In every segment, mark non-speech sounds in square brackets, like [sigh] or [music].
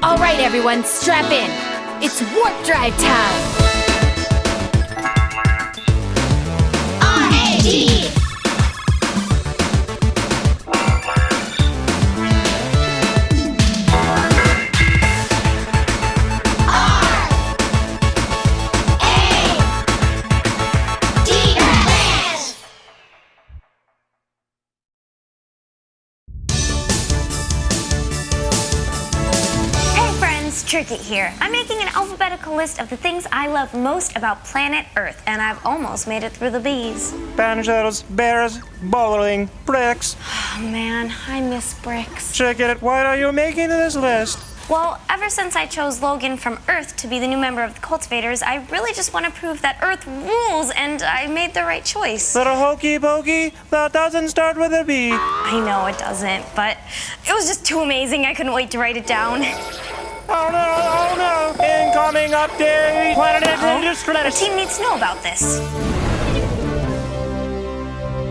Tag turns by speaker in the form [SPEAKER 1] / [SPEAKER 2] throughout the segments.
[SPEAKER 1] All right, everyone, strap in. It's warp drive time.
[SPEAKER 2] Tricket here. I'm making an alphabetical list of the things I love most about planet Earth, and I've almost made it through the bees.
[SPEAKER 3] Panzers, bears, bowling, bricks.
[SPEAKER 2] Oh man, I miss bricks.
[SPEAKER 3] Check it. Why are you making this list?
[SPEAKER 2] Well, ever since I chose Logan from Earth to be the new member of the Cultivators, I really just want to prove that Earth rules, and I made the right choice.
[SPEAKER 3] Little hokey pokey, that doesn't start with a B.
[SPEAKER 2] I know it doesn't, but it was just too amazing. I couldn't wait to write it down.
[SPEAKER 3] Oh no, oh no, incoming update! Planet
[SPEAKER 2] Our
[SPEAKER 3] Distress!
[SPEAKER 2] team needs to know about this.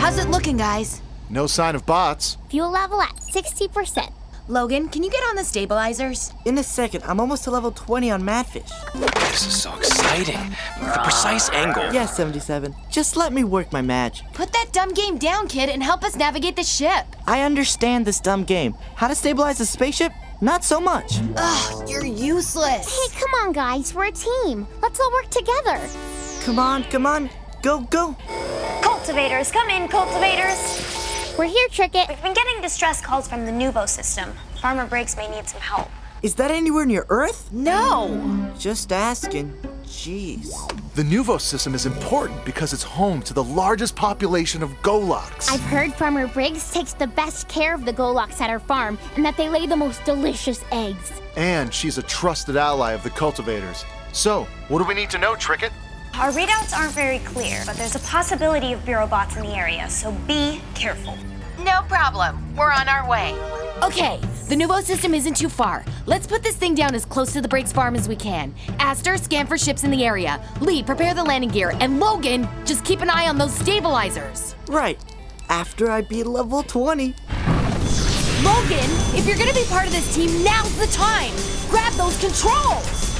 [SPEAKER 1] How's it looking, guys?
[SPEAKER 4] No sign of bots.
[SPEAKER 5] Fuel level at 60%.
[SPEAKER 1] Logan, can you get on the stabilizers?
[SPEAKER 6] In a second, I'm almost to level 20 on Madfish.
[SPEAKER 7] This is so exciting. The precise angle.
[SPEAKER 6] Yes, 77. Just let me work my magic.
[SPEAKER 1] Put that dumb game down, kid, and help us navigate the ship.
[SPEAKER 6] I understand this dumb game. How to stabilize a spaceship? Not so much.
[SPEAKER 1] Ugh, you're useless.
[SPEAKER 5] Hey, come on, guys. We're a team. Let's all work together.
[SPEAKER 6] Come on, come on. Go, go.
[SPEAKER 2] Cultivators, come in, cultivators.
[SPEAKER 5] We're here, Tricket.
[SPEAKER 2] We've been getting distress calls from the Nuvo system. Farmer Briggs may need some help.
[SPEAKER 6] Is that anywhere near Earth?
[SPEAKER 1] No.
[SPEAKER 6] Just asking. Jeez.
[SPEAKER 4] The Nuvo system is important because it's home to the largest population of Goloks.
[SPEAKER 5] I've heard Farmer Briggs takes the best care of the Goloks at her farm and that they lay the most delicious eggs.
[SPEAKER 4] And she's a trusted ally of the cultivators. So, what do we need to know, Tricket?
[SPEAKER 2] Our readouts aren't very clear, but there's a possibility of Bureau bots in the area, so be careful.
[SPEAKER 8] No problem. We're on our way.
[SPEAKER 1] Okay, the Nuvo system isn't too far. Let's put this thing down as close to the Briggs farm as we can. Aster, scan for ships in the area. Lee, prepare the landing gear. And Logan, just keep an eye on those stabilizers.
[SPEAKER 6] Right. After I beat level 20.
[SPEAKER 1] Logan, if you're gonna be part of this team, now's the time. Grab those controls.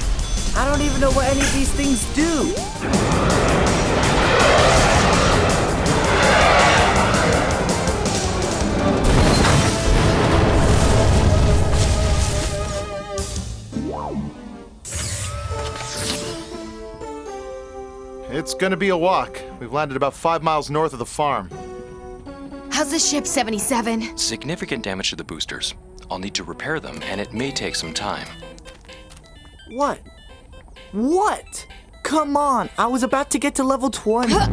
[SPEAKER 6] I don't even know what any of these things do.
[SPEAKER 4] It's gonna be a walk. We've landed about five miles north of the farm.
[SPEAKER 1] How's the ship, 77?
[SPEAKER 7] Significant damage to the boosters. I'll need to repair them, and it may take some time.
[SPEAKER 6] What? What? Come on, I was about to get to level 20.
[SPEAKER 1] You put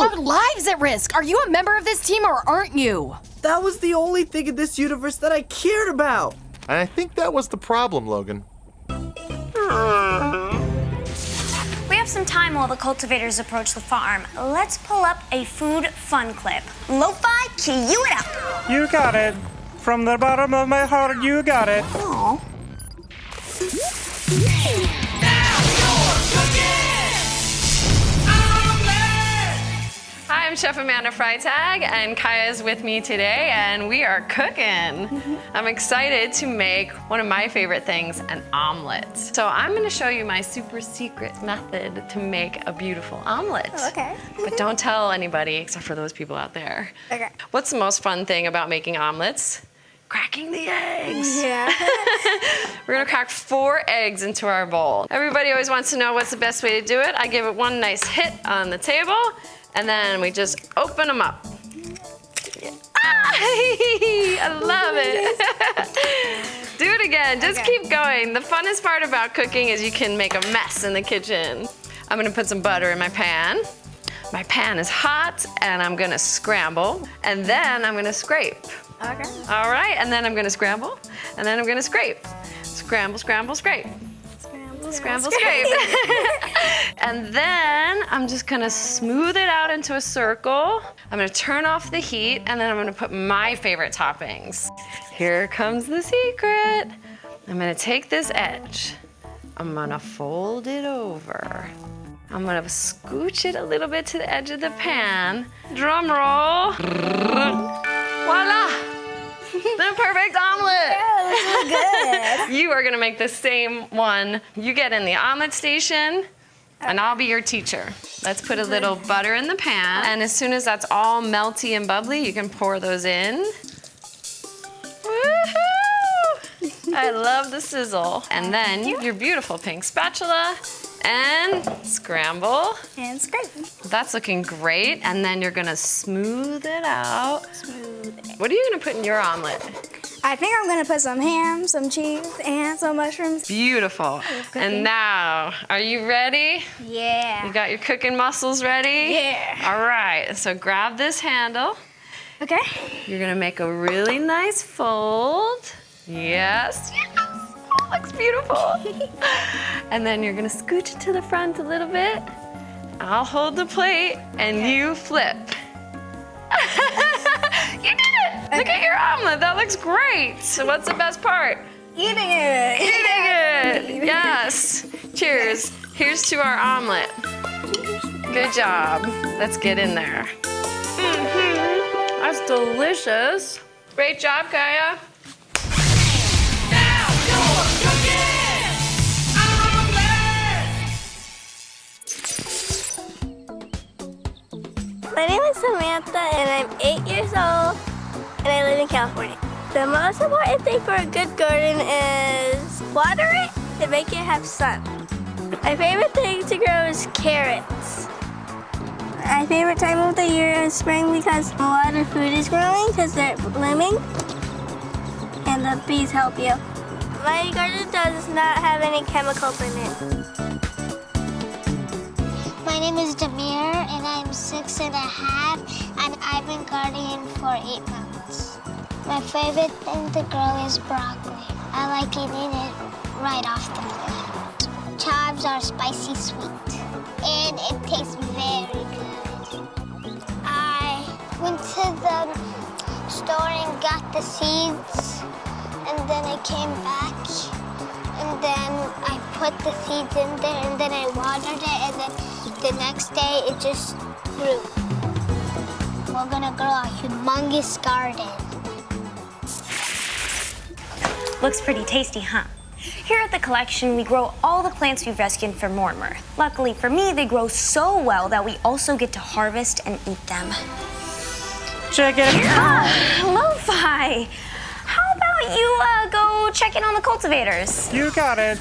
[SPEAKER 1] our lives at risk. Are you a member of this team or aren't you?
[SPEAKER 6] That was the only thing in this universe that I cared about.
[SPEAKER 4] And I think that was the problem, Logan.
[SPEAKER 2] We have some time while the cultivators approach the farm. Let's pull up a food fun clip. Lo-fi, cue it up.
[SPEAKER 3] You got it. From the bottom of my heart, you got it.
[SPEAKER 2] Aw.
[SPEAKER 9] I'm Chef Amanda Freitag, and Kaya is with me today, and we are cooking. [laughs] I'm excited to make one of my favorite things, an omelet. So I'm gonna show you my super secret method to make a beautiful omelet.
[SPEAKER 2] Oh, okay.
[SPEAKER 9] But don't tell anybody except for those people out there.
[SPEAKER 2] Okay.
[SPEAKER 9] What's the most fun thing about making omelets? Cracking the eggs.
[SPEAKER 2] Yeah. [laughs]
[SPEAKER 9] We're gonna crack four eggs into our bowl. Everybody always wants to know what's the best way to do it. I give it one nice hit on the table, and then we just open them up. Ah, [laughs] I love it. [laughs] do it again, just
[SPEAKER 2] Okay.
[SPEAKER 9] keep going. The funnest part about cooking is you can make a mess in the kitchen. I'm gonna put some butter in my pan. My pan is hot, and I'm gonna scramble, and then I'm gonna scrape.
[SPEAKER 2] Okay.
[SPEAKER 9] All right, and then I'm gonna scramble, and then I'm gonna scrape. Scramble, scramble, scrape. Scramble, scramble, scrape. [laughs] and then I'm just gonna smooth it out into a circle. I'm gonna turn off the heat, and then I'm gonna put my favorite toppings. Here comes the secret. I'm gonna take this edge. I'm gonna fold it over. I'm gonna scooch it a little bit to the edge of the pan. Drum roll. Voila! [laughs] a perfect omelet.
[SPEAKER 2] Yeah, really good. [laughs]
[SPEAKER 9] You are gonna make the same one. You get in the omelet station, and I'll be your teacher. Let's put a little butter in the pan, and as soon as that's all melty and bubbly, you can pour those in. Woohoo! I love the sizzle. And then your beautiful pink spatula, and scramble.
[SPEAKER 2] and scrape.
[SPEAKER 9] That's looking great. And then you're gonna smooth it out.
[SPEAKER 2] Smooth it.
[SPEAKER 9] What are you gonna put in your omelet?
[SPEAKER 2] I think I'm gonna put some ham, some cheese, and some mushrooms.
[SPEAKER 9] Beautiful. And now, are you ready?
[SPEAKER 2] Yeah.
[SPEAKER 9] You got your cooking muscles ready?
[SPEAKER 2] Yeah.
[SPEAKER 9] All right, so grab this handle.
[SPEAKER 2] Okay.
[SPEAKER 9] You're gonna make a really nice fold. Yes. Yes. [laughs] Looks beautiful. [laughs] and then you're gonna scooch it to the front a little bit. I'll hold the plate and you flip. [laughs] you did it! Look at your omelet. That looks great. So what's the best part?
[SPEAKER 2] Eating it.
[SPEAKER 9] Eating it. Yes. Cheers. Here's to our omelet. Good job. Let's get in there. Mhm. That's delicious. Great job, Kaya.
[SPEAKER 10] My name is Samantha and I'm eight years old and I live in California. The most important thing for a good garden is water it and make it have sun. My favorite thing to grow is carrots. My favorite time of the year is spring because a lot of food is growing because they're blooming and the bees help you. My garden does not have any chemicals in it.
[SPEAKER 5] Been gardening for eight months. My favorite thing to grow is broccoli. I like eating it right off the plant. Chives are spicy sweet, and it tastes very good. I went to the store and got the seeds, and then I came back, and then I put the seeds in there, and then I watered it, and then the next day it just grew. We're gonna grow a humongous garden.
[SPEAKER 2] Looks pretty tasty, huh? Here at the collection, we grow all the plants we've rescued from Mortimer. Luckily for me, they grow so well that we also get to harvest and eat them.
[SPEAKER 3] Check it out.
[SPEAKER 2] Lo-Fi! How about you uh, go check in on the cultivators?
[SPEAKER 3] You got it.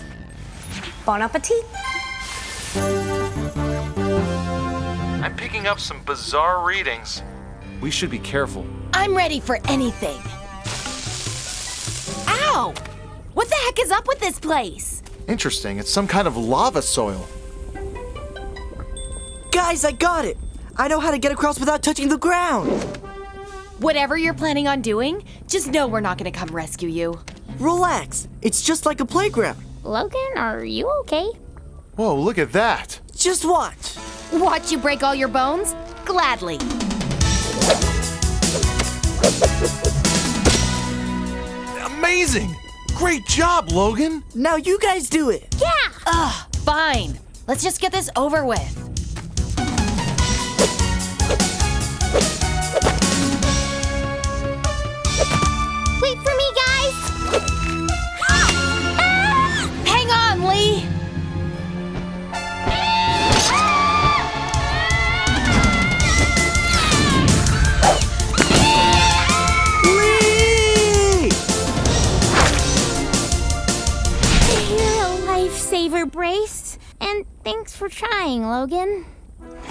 [SPEAKER 2] Bon appetit!
[SPEAKER 4] I'm picking up some bizarre readings. We should be careful.
[SPEAKER 1] I'm ready for anything. Ow! What the heck is up with this place?
[SPEAKER 4] Interesting, it's some kind of lava soil.
[SPEAKER 6] Guys, I got it! I know how to get across without touching the ground!
[SPEAKER 1] Whatever you're planning on doing, just know we're not gonna come rescue you.
[SPEAKER 6] Relax, it's just like a playground.
[SPEAKER 5] Logan, are you okay?
[SPEAKER 4] Whoa, look at that.
[SPEAKER 6] Just watch.
[SPEAKER 1] Watch you break all your bones? Gladly.
[SPEAKER 4] Amazing! Great job, Logan!
[SPEAKER 6] Now you guys do it.
[SPEAKER 5] Yeah!
[SPEAKER 1] Ugh, fine. Let's just get this over with.
[SPEAKER 5] Trying, Logan.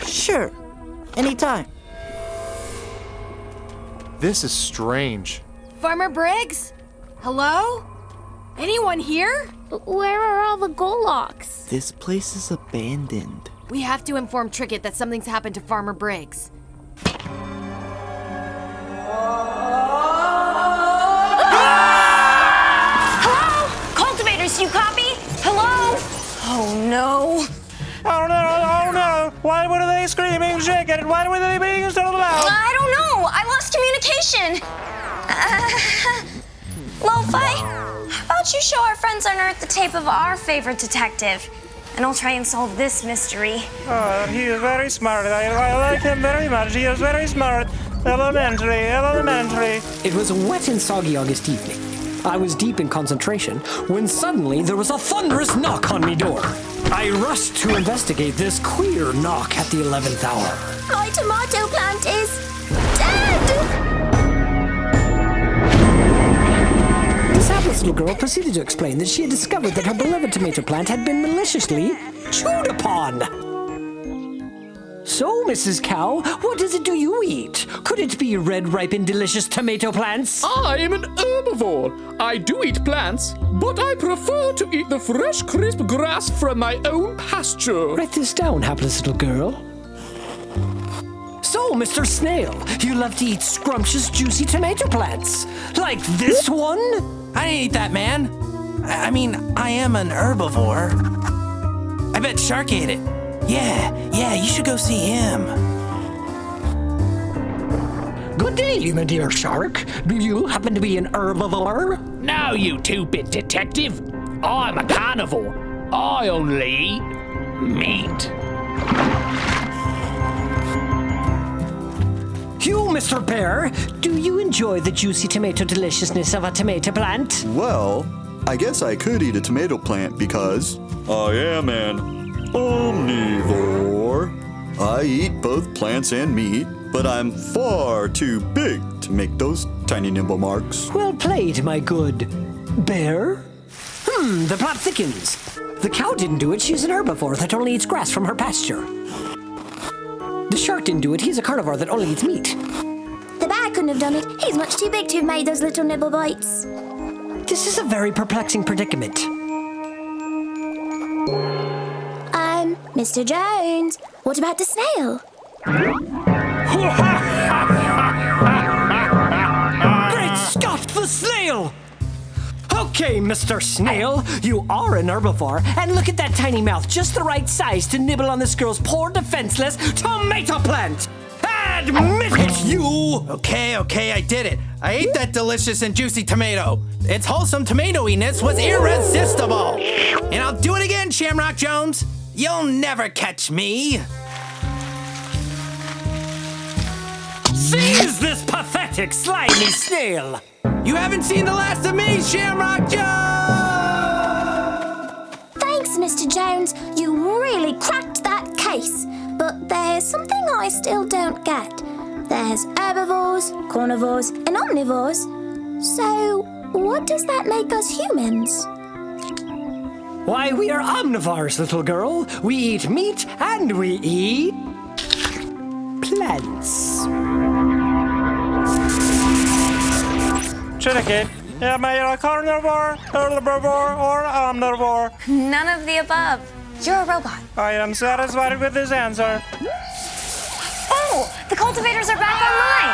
[SPEAKER 6] Sure. Anytime.
[SPEAKER 4] This is strange.
[SPEAKER 1] Farmer Briggs? Hello? Anyone here?
[SPEAKER 5] Where are all the Golocks?
[SPEAKER 6] This place is abandoned.
[SPEAKER 1] We have to inform Trickett that something's happened to Farmer Briggs.
[SPEAKER 2] Hello? Cultivators, you copy? Hello? Oh no.
[SPEAKER 3] No, no. Why were they screaming chicken? Why were they being so loud?
[SPEAKER 2] I don't know. I lost communication. Uh, [laughs] Lo-Fi, how about you show our friends on Earth the tape of our favorite detective? And I'll try and solve this mystery.
[SPEAKER 3] Oh, he is very smart. I, I like him very much. He is very smart. Elementary, elementary.
[SPEAKER 11] It was a wet and soggy August evening. I was deep in concentration when suddenly there was a thunderous knock on me door. I rushed to investigate this queer knock at the 11th hour.
[SPEAKER 10] My tomato plant is dead!
[SPEAKER 11] This hapless little girl proceeded to explain that she had discovered that her beloved tomato plant had been maliciously chewed upon. So, Mrs. Cow, what is it do you eat? Could it be red, ripe, and delicious tomato plants?
[SPEAKER 12] I'm an herbivore. I do eat plants, but I prefer to eat the fresh, crisp grass from my own pasture.
[SPEAKER 11] Write this down, hapless little girl. So, Mr. Snail, you love to eat scrumptious, juicy tomato plants. Like this one?
[SPEAKER 13] I didn't eat that, man. I I mean, I am an herbivore. I bet Shark ate it. Yeah, yeah, you should go see him.
[SPEAKER 11] Good day, my dear shark. Do you happen to be an herbivore?
[SPEAKER 12] No, you two-bit detective. I'm a carnivore. I only eat meat.
[SPEAKER 11] You, Mr. Bear, do you enjoy the juicy tomato deliciousness of a tomato plant?
[SPEAKER 14] Well, I guess I could eat a tomato plant because I am an omnivore. I eat both plants and meat, but I'm far too big to make those tiny nimble marks.
[SPEAKER 11] Well played, my good bear. Hmm, the plot thickens. The cow didn't do it. She's an herbivore that only eats grass from her pasture. The shark didn't do it. He's a carnivore that only eats meat.
[SPEAKER 10] The bear couldn't have done it. He's much too big to have made those little nibble bites.
[SPEAKER 11] This is a very perplexing predicament.
[SPEAKER 10] Mr. Jones, what about the snail?
[SPEAKER 11] Great Scott, the snail! Okay, Mr. Snail, you are an herbivore, and look at that tiny mouth, just the right size to nibble on this girl's poor defenseless tomato plant! Admit it, you!
[SPEAKER 13] Okay, okay, I did it. I ate that delicious and juicy tomato. Its wholesome tomatoiness was irresistible. And I'll do it again, Shamrock Jones. You'll never catch me.
[SPEAKER 11] Seize this pathetic, slimy snail!
[SPEAKER 13] You haven't seen the last of me, Shamrock Joe!
[SPEAKER 10] Thanks, Mr. Jones. You really cracked that case. But there's something I still don't get. There's herbivores, carnivores, and omnivores. So, what does that make us humans?
[SPEAKER 11] Why, we are omnivores, little girl. We eat meat and we eat. plants.
[SPEAKER 3] Chicken. Am I a carnivore, herbivore, or omnivore?
[SPEAKER 2] None of the above. You're a robot.
[SPEAKER 3] I am satisfied with this answer.
[SPEAKER 2] Oh, the cultivators are back online.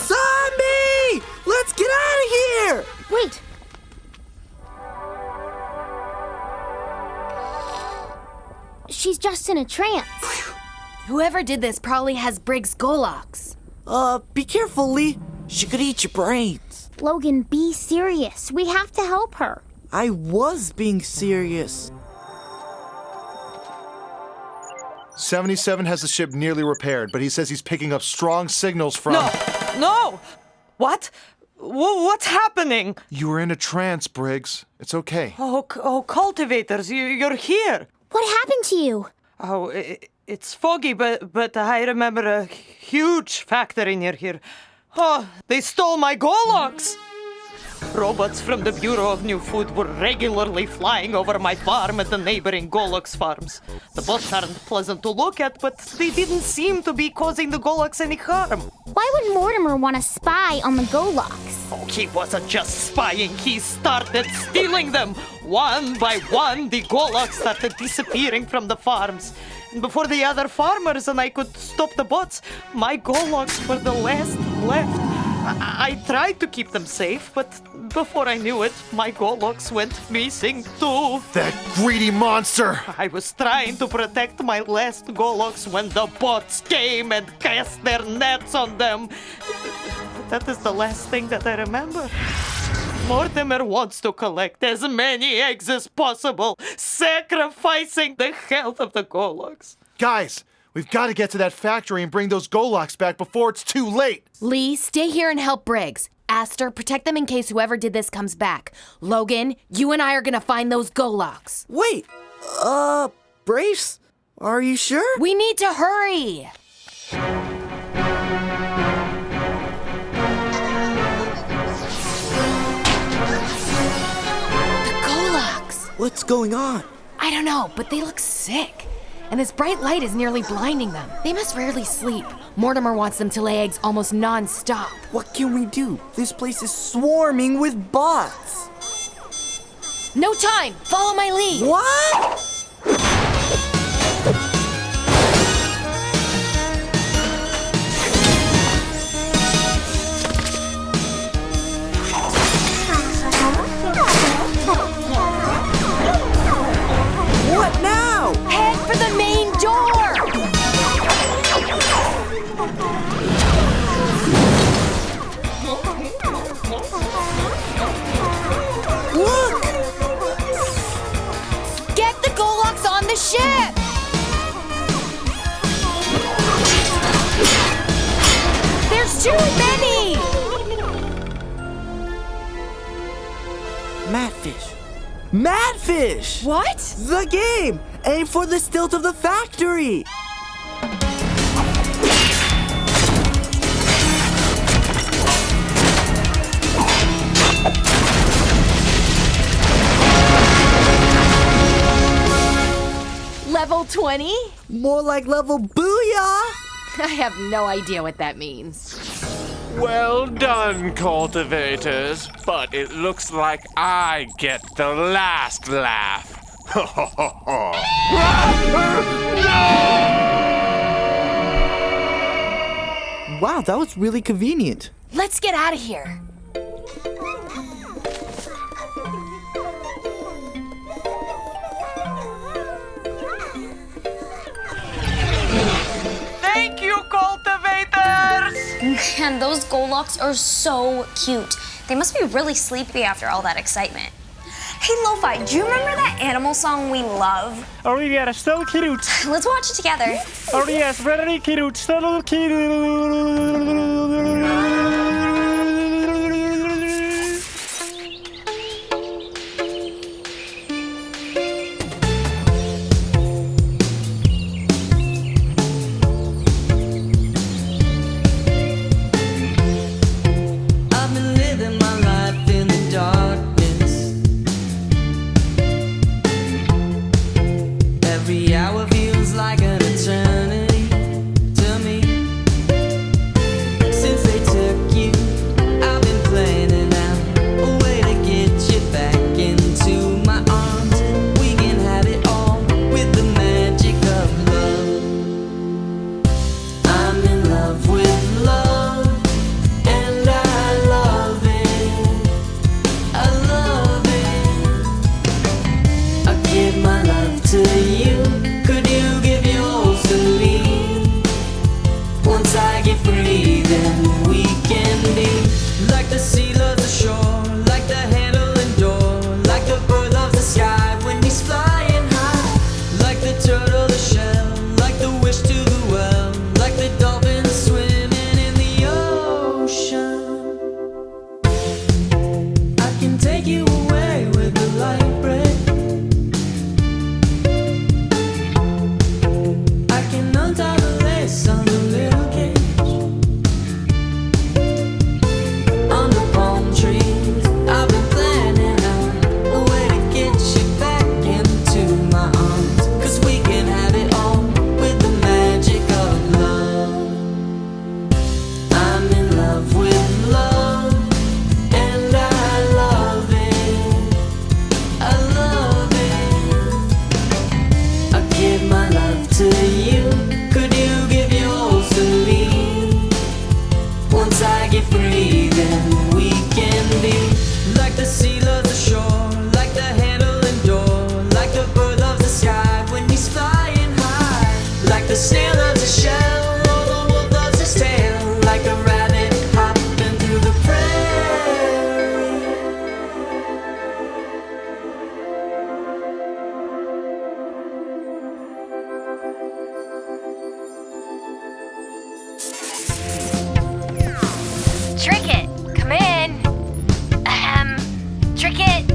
[SPEAKER 6] Zombie! Let's get out of here!
[SPEAKER 10] Wait. She's just in a trance.
[SPEAKER 1] Whoever did this probably has Briggs Golox.
[SPEAKER 6] Uh, be careful, Lee. She could eat your brains.
[SPEAKER 10] Logan, be serious. We have to help her.
[SPEAKER 6] I was being serious.
[SPEAKER 4] 77 has the ship nearly repaired, but he says he's picking up strong signals from.
[SPEAKER 15] No! No! What? W- what's happening?
[SPEAKER 4] You were in a trance, Briggs. It's okay.
[SPEAKER 15] Oh, c- oh, cultivators, you, you're here.
[SPEAKER 10] What happened to you?
[SPEAKER 15] Oh, i it's foggy, but but I remember a huge factory near here. Oh, they stole my Golox! Robots from the Bureau of New Food were regularly flying over my farm and the neighboring Golox farms. The bots aren't pleasant to look at, but they didn't seem to be causing the Golox any harm.
[SPEAKER 10] Why would Mortimer want to spy on the Golox?
[SPEAKER 15] Oh, he wasn't just spying, he started stealing them. One by one, the Golox started disappearing from the farms. And before the other farmers and I could stop the bots, my Golox were the last left. I, I tried to keep them safe, but before I knew it, my Golox went missing too.
[SPEAKER 4] That greedy monster!
[SPEAKER 15] I was trying to protect my last Golox when the bots came and cast their nets on them. That is the last thing that I remember. Mortimer wants to collect as many eggs as possible, sacrificing the health of the Golox.
[SPEAKER 4] Guys, We've got to get to that factory and bring those Golocks back before it's too late.
[SPEAKER 1] Lee, stay here and help Briggs. Aster, protect them in case whoever did this comes back. Logan, you and I are gonna find those Golocks.
[SPEAKER 6] Wait, uh, Brace? Are you sure?
[SPEAKER 1] We need to hurry. The Golocks.
[SPEAKER 6] What's going on?
[SPEAKER 1] I don't know, but they look sick. And this bright light is nearly blinding them. They must rarely sleep. Mortimer wants them to lay eggs almost non-stop.
[SPEAKER 6] What can we do? This place is swarming with bots.
[SPEAKER 1] No time! Follow my lead!
[SPEAKER 6] What? Madfish!
[SPEAKER 1] What?
[SPEAKER 6] The game! Aim for the stilt of the factory!
[SPEAKER 1] Level 20?
[SPEAKER 6] More like level booyah! [laughs]
[SPEAKER 1] I have no idea what that means.
[SPEAKER 3] Well done, cultivators. But it looks like I get the last laugh. [laughs]
[SPEAKER 6] Wow, that was really convenient.
[SPEAKER 1] Let's get out of here.
[SPEAKER 15] Thank you, cultivators!
[SPEAKER 2] Man, those Golocks are so cute. They must be really sleepy after all that excitement. Hey, Lo-Fi, do you remember that animal song we love?
[SPEAKER 3] Oh yes, so cute.
[SPEAKER 2] Let's watch it together.
[SPEAKER 3] Oh yes, very cute, so cute.
[SPEAKER 1] Trinket, come in. Ahem. Trinket,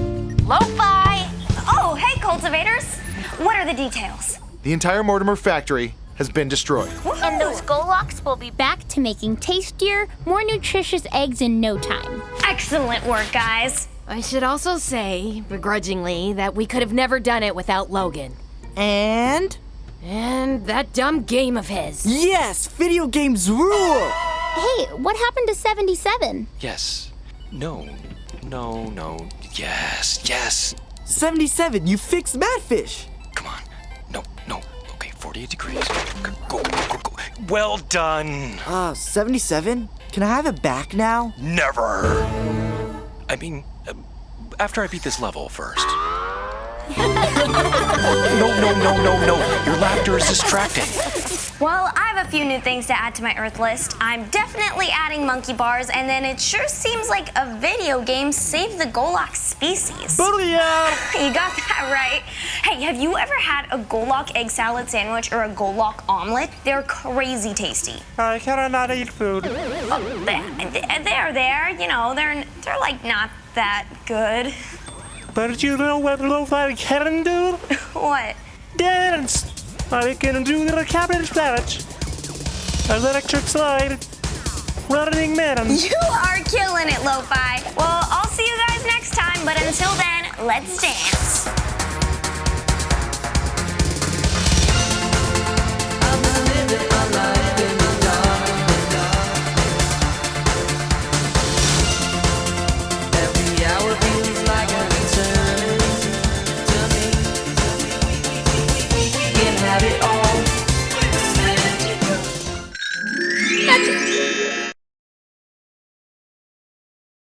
[SPEAKER 1] lo-fi.
[SPEAKER 2] Oh, hey, cultivators. What are the details?
[SPEAKER 4] The entire Mortimer factory has been destroyed.
[SPEAKER 16] And those Golocks will be back to making tastier, more nutritious eggs in no time.
[SPEAKER 2] Excellent work, guys.
[SPEAKER 1] I should also say, begrudgingly, that we could have never done it without Logan.
[SPEAKER 6] And?
[SPEAKER 1] And that dumb game of his.
[SPEAKER 6] Yes, video games rule!
[SPEAKER 16] Hey, what happened to 77?
[SPEAKER 7] Yes. No. No, no. Yes, yes.
[SPEAKER 6] 77, you fixed Madfish! Come on.
[SPEAKER 7] No, no. Okay, 48 degrees. Go, go, go, go. Well done.
[SPEAKER 6] Uh, 77? Can I have it back now?
[SPEAKER 7] Never. I mean, uh, after I beat this level first. [laughs] no, no, no, no, no. Your laughter is distracting.
[SPEAKER 2] Well, I have a few new things to add to my Earth list. I'm definitely adding monkey bars, and then it sure seems like a video game saved the Golok species.
[SPEAKER 11] Booyah! [laughs]
[SPEAKER 2] You got that right. Hey, have you ever had a Golok egg salad sandwich or a Golok omelet? They're crazy tasty.
[SPEAKER 11] I cannot eat food.
[SPEAKER 2] Oh, they- they're there, you know, they're they're like not that good.
[SPEAKER 11] But you know what Lo-Fi can do? [laughs]
[SPEAKER 2] What?
[SPEAKER 11] Dance! I can do the cabbage sandwich. Electric slide. Running man.
[SPEAKER 2] You are killing it, Lo-Fi. Well, I'll see you guys next time, but until then, let's dance.